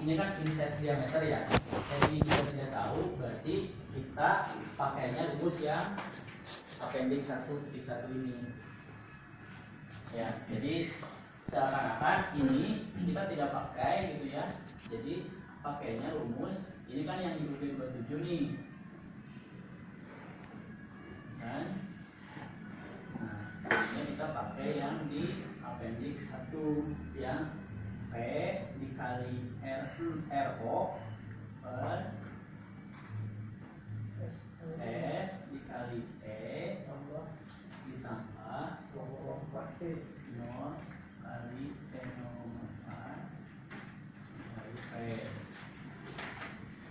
ini kan inset diameter ya. Jadi kita tidak tahu berarti kita pakainya rumus yang appendix satu titik satu ini. Ya, jadi seakan-akan ini kita tidak pakai gitu ya. Jadi pakainya rumus ini kan yang di buku 27 nih. Kan? Nah, ini kita pakai yang di appendix 1 yang P dikali R, RO per S dikali E ditambah nol kali N04 kali P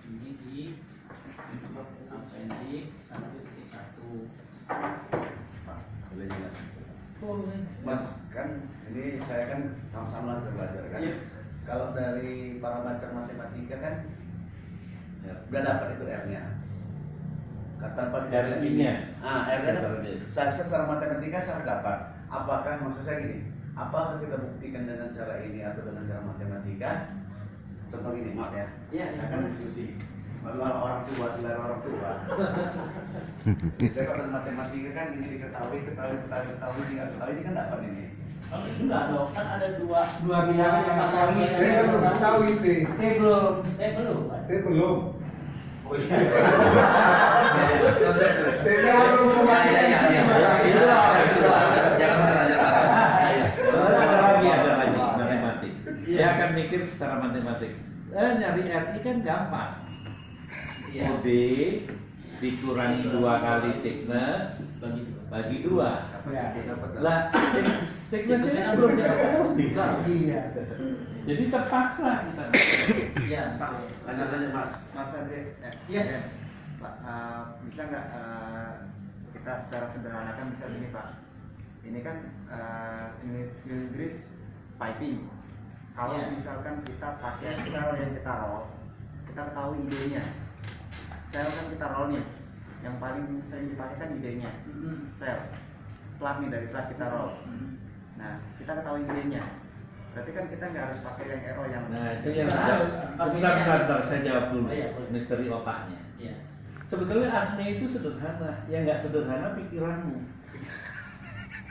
ini di appendix 1.1 Boleh jelasin. Mas, kan ini saya kan sama-sama belajar kan. Iya. Kalau dari parameter matematika kan Ya. dapat itu R-nya. Kata R ini ya? Ah, R-nya kan Secara secara matematika saya dapat. Apakah maksud saya gini? Apakah kita buktikan dengan cara ini atau dengan cara matematika? Contoh gini, maaf ya. Iya, iya. Kita kan diskusi. Malah orang tua, selera orang tua. saya kalau matematika kan ini diketahui, ketahui, ketahui, ketahui, tidak ketahui, ini kan dapat ini. Oh, enggak dong, kan ada dua Dua bilangan yang mata matematika. kuliah Saya kan belum tahu itu. Eh belum, eh belum? Saya belum. Oh iya. Saya kan belum Ya, ya, ya, ya. Iya. Jangan belajar Ada lagi, Ada lagi matematik. Iya. Dia akan mikir secara matematik. Eh, nyari RI kan gampang. Iya. OD dikurangi dua kali thickness Bagi dua. Lah, thick- thicknessnya belum diketahui. Iya. Jadi terpaksa kita. Iya. Pak, tanya-tanya Mas. Mas Andre, eh, Iya. ya, Pak, eh, bisa nggak eh, kita secara sederhanakan bisa begini Pak? Ini kan uh, silindris piping. Kalau Iya. misalkan kita pakai sel yang kita roll, kita tahu idenya. Sel kan kita roll nih, yang paling sering dipakai kan idenya, Mm-mm. sel. Plat nih dari plat kita roll. Mm-mm. Nah, kita ketahui idenya. Berarti kan kita nggak harus pakai yang RO yang Nah, itu yang harus. Sebentar, bentar, bentar, saya jawab dulu. Oh, iya, boleh. Misteri otaknya. Iya. Sebetulnya asme itu sederhana. Yang nggak sederhana pikiranmu.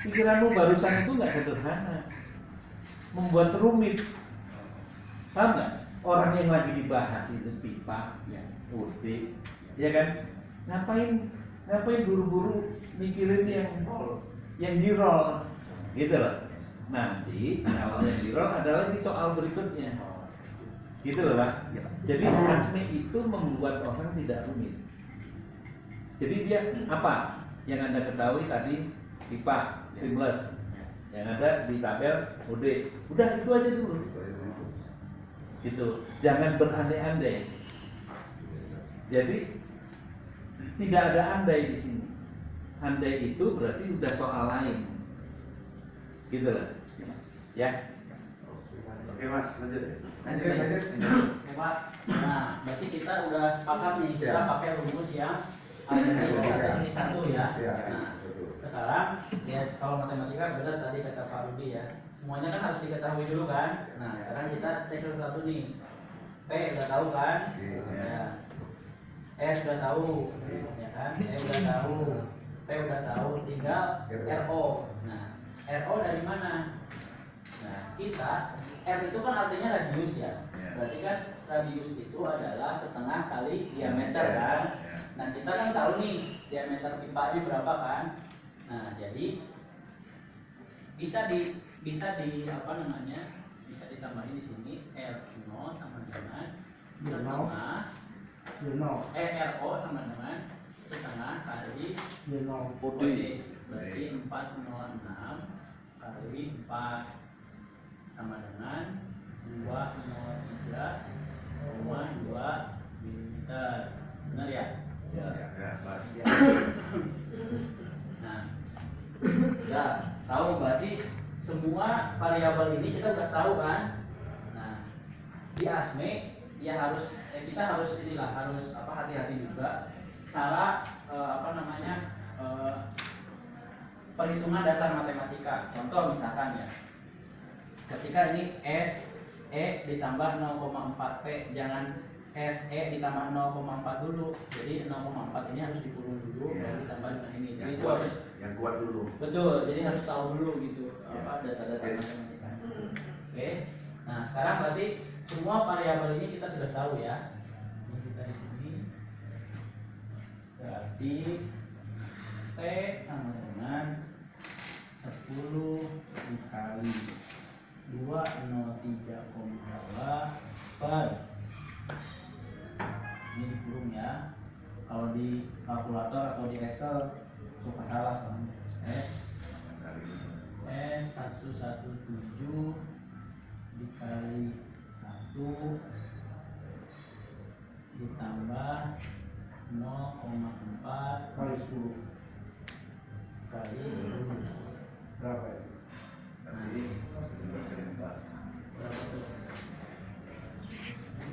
Pikiranmu barusan itu nggak sederhana. Membuat rumit. Paham nggak? Orang yang lagi dibahas itu pipa, Iya. UD, ya kan? Ngapain ngapain buru-buru mikirin yang roll, yang di roll, gitu loh. Nanti kalau yang di roll ada lagi soal berikutnya, gitu loh pak. Jadi asme itu membuat orang tidak rumit. Jadi dia apa? Yang anda ketahui tadi pipa, seamless. Yang ada di tabel UD. Udah itu aja dulu. Gitu. Jangan berandai-andai. Jadi tidak ada andai di sini. Andai itu berarti udah soal lain. Gitu loh. Ya. Oke Mas, lanjut. Lanjut, Lanjut, lanjut. lanjut. Oke, Pak. Nah, berarti kita udah sepakat nih kita Ya. pakai rumus yang ada di Ya. ini satu ya. Ya, Nah, betul. sekarang ya kalau matematika benar tadi kata Pak Rudi ya. Semuanya kan harus diketahui dulu kan. Nah, sekarang kita cek satu-satu nih. P udah tahu kan? Iya. Ya. S udah tahu, ya kan? E udah tahu, P udah tahu, tinggal RO. Nah, RO dari mana? Nah, kita R itu kan artinya radius ya. Ya. Berarti kan radius itu adalah setengah kali diameter Ya, kan. ya. Nah, kita kan tahu nih diameter pipanya berapa kan? Nah, jadi bisa di bisa di apa namanya? Bisa ditambahin di sini R0 sama dengan setengah eh RO sama dengan setengah kali. OD berarti 406 kali 4 sama dengan 203,2 mm benar ya? Ya, ya, Mas. Nah, ya tahu berarti semua variabel ini kita udah tahu kan? Nah, di ASME ya harus eh, kita harus inilah harus apa hati-hati juga cara eh, apa namanya eh, perhitungan dasar matematika. Contoh misalkan ya, ketika ini S E ditambah 0,4 P jangan SE ditambah 0,4 dulu. Jadi 0,4 ini harus dikurung dulu Iya. baru ditambah dengan ini. Jadi yang itu kuat harus yang kuat dulu. Betul jadi harus tahu dulu gitu Iya. apa dasar-dasar matematika. Oke. Nah sekarang berarti semua variabel ini kita sudah tahu ya. Ini kita di sini. Berarti T sama dengan 10 dikali 203,2 per ini dikurung ya kalau di kalkulator atau di Excel suka salah soalnya S Kali ini. S 117 dikali 1 ditambah 0,4 Kali 10. kali 10 Berapa ya? Kali 19 kali 4. berapa tuh?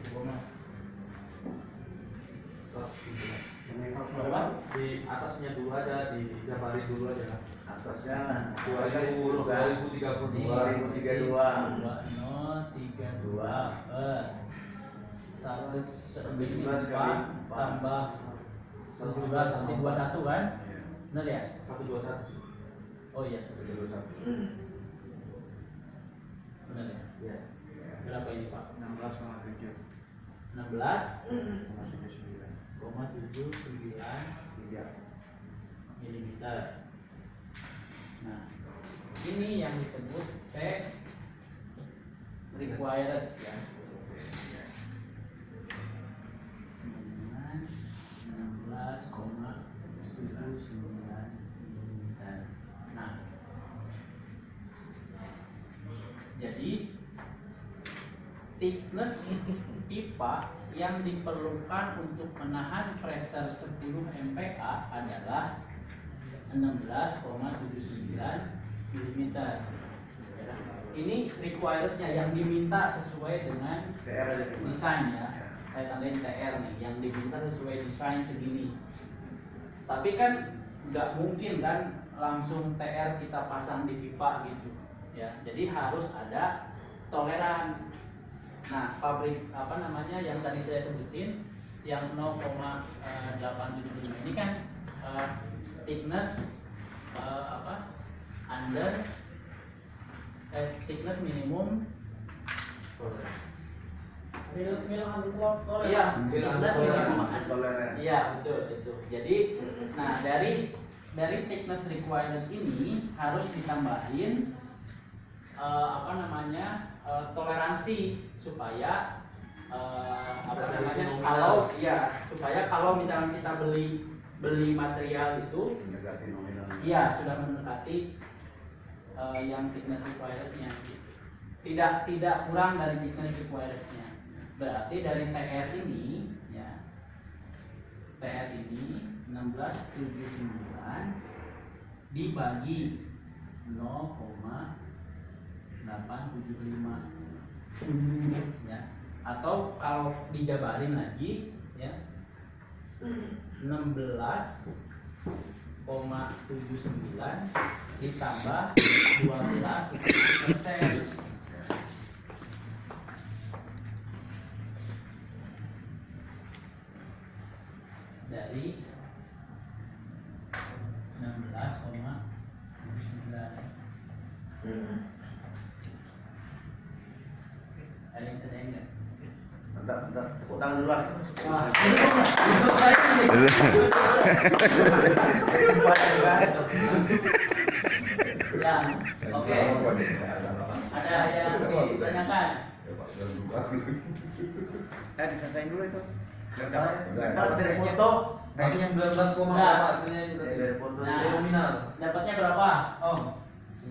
Coba mas Ini berapa? kalkulator. Di atasnya dulu aja di Jabari dulu aja Atasnya dua kali ribu 10 kan. ribu tiga puluh Ini dua 2032. 2032 per satu segini 17 kali 4 tambah 17 nanti 21 kan? Iya. Benar ya? satu dua satu Oh iya, 21. benar ya. ya Berapa ini Pak? 16,7 16,79 milimeter. Nah, ini yang disebut P required ya. Dengan 16,79 milimeter. Nah, jadi thickness pipa yang diperlukan untuk menahan pressure 10 MPa adalah 16,79 mm. Ini requirednya yang diminta sesuai dengan gimana? desain ya. Saya tandain TR nih, yang diminta sesuai desain segini. Tapi kan nggak mungkin kan langsung TR kita pasang di pipa gitu ya. Jadi harus ada toleran. Nah, pabrik apa namanya yang tadi saya sebutin yang 0,875 ini kan eh, thickness eh, apa under eh, thickness minimum. Iya. Iya betul itu. Jadi, nah dari dari thickness required ini harus ditambahin eh, apa namanya eh, toleransi supaya eh, apa namanya kalau ya supaya kalau misalnya kita beli beli material itu. Iya, sudah mendekati eh, yang thickness requirednya. Tidak tidak kurang dari thickness requirednya. Berarti dari TR ini, ya, TR ini 1679 dibagi 0,875 ya. Atau kalau dijabarin lagi ya. 16 0,79 ditambah 12 persen. Dari 16,79 ada nggak? Bentar, bentar. Tepuk tangan dulu lah. Wah, ini kok nggak? Untuk saya ini. Cepat kan? Ya, oke. Ada yang ditanyakan? Eh diselesain dulu itu Biar Udah, dapat udah. dari foto Masih 19 koma Nah. itu? Dari foto Nah. Nominal Dapatnya berapa? Oh,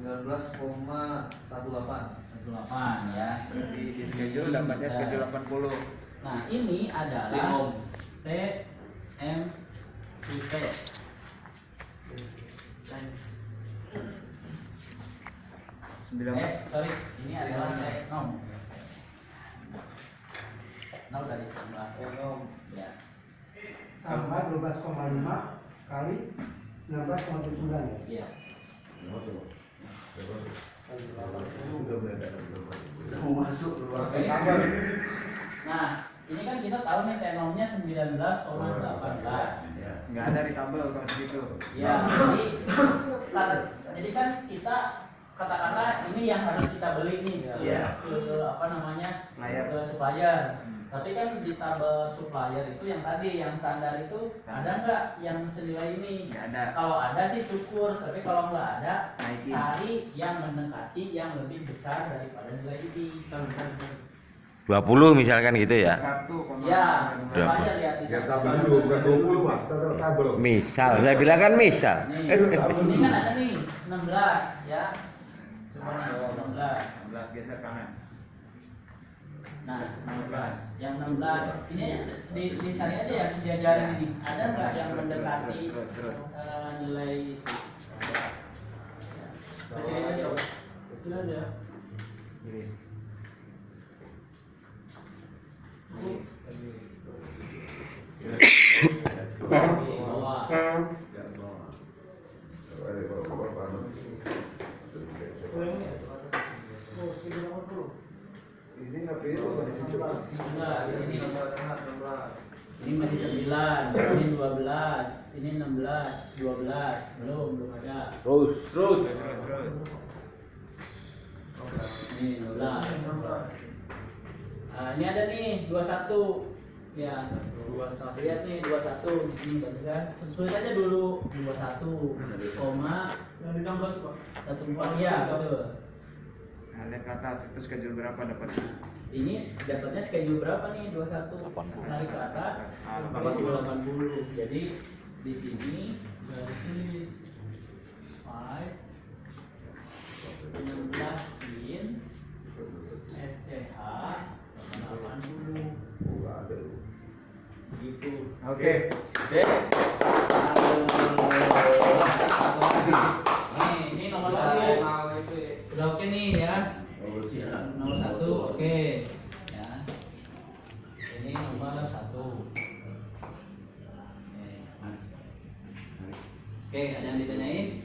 19,18 18 ya. di, di schedule dapatnya schedule 80 Nah, ini adalah. T M U T. Eh, sorry, ini adalah T nom. Nom tadi tambah nom. Ya. Tambah 12,5 kali 16,79 ya. Iya. Mau masuk luar. Nah, ini kan kita tahu nih tenomnya 19,18. nggak ada di tabel kalau segitu Ya, jadi kan, jadi kan kita katakanlah ini yang harus kita beli nih Iya. ke apa namanya Supplier. Tapi kan di tabel supplier itu yang tadi yang standar itu Standar. ada nggak yang senilai ini? nggak ada Kalau ada sih syukur, tapi kalau nggak ada naikin cari yang mendekati yang lebih besar daripada nilai ini. 20 misalkan gitu ya. Ya, Berapa? Ya tabel. dulu, bukan 20 mas, tabel tabel. Misal, saya bilang kan misal. Nih, ini kan ada nih 16 ya. Nih 16. 16 geser kanan Nah, 16. Yang 16 ini di di sana aja ya sejajaran ini. Ada nggak yang mendekati eh, nilai itu? Kecilin aja. Kecil aja. Gini. Di bawah. Ini ngapain? Enggak, di sini ini masih 9, ini 12, ini 16, 12, belum belum ada. Terus, terus. Ini 12. Nah, ini ada nih 21. Ya, 21. Lihat nih 21 di sini kan? Tulis aja dulu 21, koma Yang ditambah Pak. 14 ya, betul. nah, lihat ke atas itu schedule berapa dapat Ini dapatnya schedule berapa nih 21? Tarik ke atas, schedule 80. Jadi di sini tulis 5 16 in SCH 80 gitu. oke Nih, ini nomor satu. Udah oke nih ya. Nomor satu oke. Ya. Ini nomor satu. Oke, ada yang ditanyain?